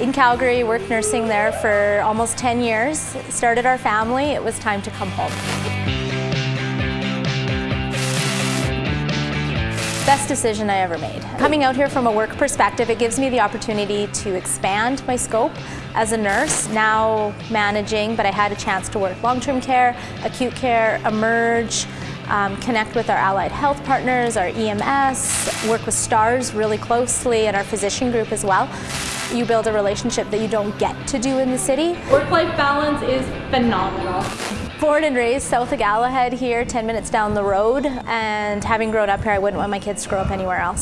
in Calgary, worked nursing there for almost 10 years, started our family, it was time to come home. Best decision I ever made. Coming out here from a work perspective, it gives me the opportunity to expand my scope as a nurse, now managing, but I had a chance to work long-term care, acute care, emerge, um, connect with our allied health partners, our EMS, work with STARS really closely and our physician group as well. You build a relationship that you don't get to do in the city. Work-life balance is phenomenal. Born and raised south of Galahad here, 10 minutes down the road, and having grown up here, I wouldn't want my kids to grow up anywhere else.